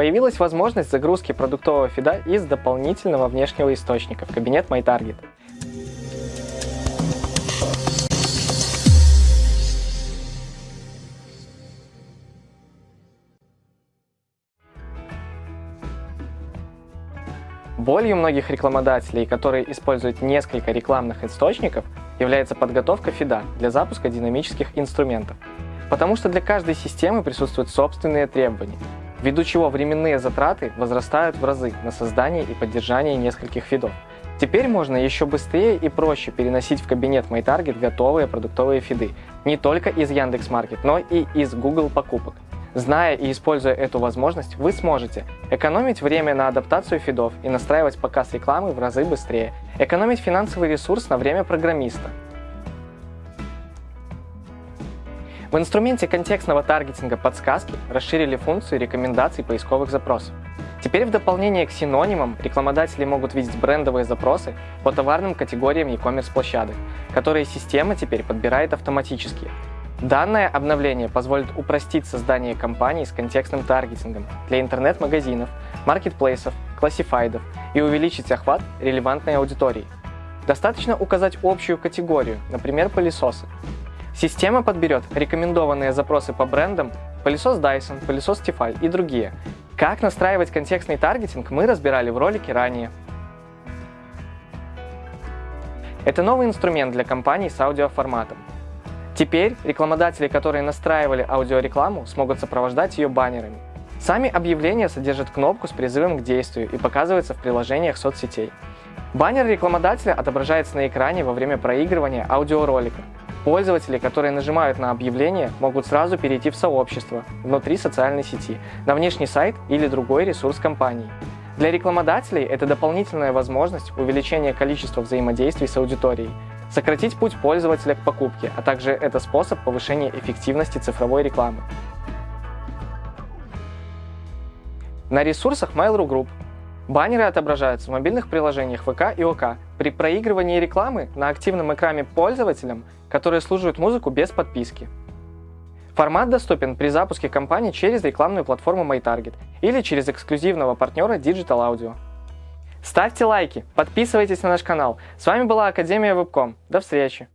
Появилась возможность загрузки продуктового фида из дополнительного внешнего источника в кабинет MyTarget. Болью многих рекламодателей, которые используют несколько рекламных источников, является подготовка фида для запуска динамических инструментов. Потому что для каждой системы присутствуют собственные требования, ввиду чего временные затраты возрастают в разы на создание и поддержание нескольких фидов. Теперь можно еще быстрее и проще переносить в кабинет MyTarget готовые продуктовые фиды, не только из Яндекс.Маркет, но и из Google покупок. Зная и используя эту возможность, вы сможете экономить время на адаптацию фидов и настраивать показ рекламы в разы быстрее, экономить финансовый ресурс на время программиста. В инструменте контекстного таргетинга подсказки расширили функцию рекомендаций поисковых запросов. Теперь в дополнение к синонимам рекламодатели могут видеть брендовые запросы по товарным категориям e-commerce площадок, которые система теперь подбирает автоматически, Данное обновление позволит упростить создание кампаний с контекстным таргетингом для интернет-магазинов, маркетплейсов, классифайдов и увеличить охват релевантной аудитории. Достаточно указать общую категорию, например, пылесосы. Система подберет рекомендованные запросы по брендам пылесос Dyson, пылесос Tefal и другие. Как настраивать контекстный таргетинг мы разбирали в ролике ранее. Это новый инструмент для компаний с аудиоформатом. Теперь рекламодатели, которые настраивали аудиорекламу, смогут сопровождать ее баннерами. Сами объявления содержат кнопку с призывом к действию и показываются в приложениях соцсетей. Баннер рекламодателя отображается на экране во время проигрывания аудиоролика. Пользователи, которые нажимают на объявление, могут сразу перейти в сообщество внутри социальной сети, на внешний сайт или другой ресурс компании. Для рекламодателей это дополнительная возможность увеличения количества взаимодействий с аудиторией, сократить путь пользователя к покупке, а также это способ повышения эффективности цифровой рекламы. На ресурсах Mail.ru Group баннеры отображаются в мобильных приложениях ВК и ОК при проигрывании рекламы на активном экране пользователям, которые слушают музыку без подписки. Формат доступен при запуске кампании через рекламную платформу MyTarget или через эксклюзивного партнера Digital Audio. Ставьте лайки, подписывайтесь на наш канал. С вами была Академия Вебком. До встречи!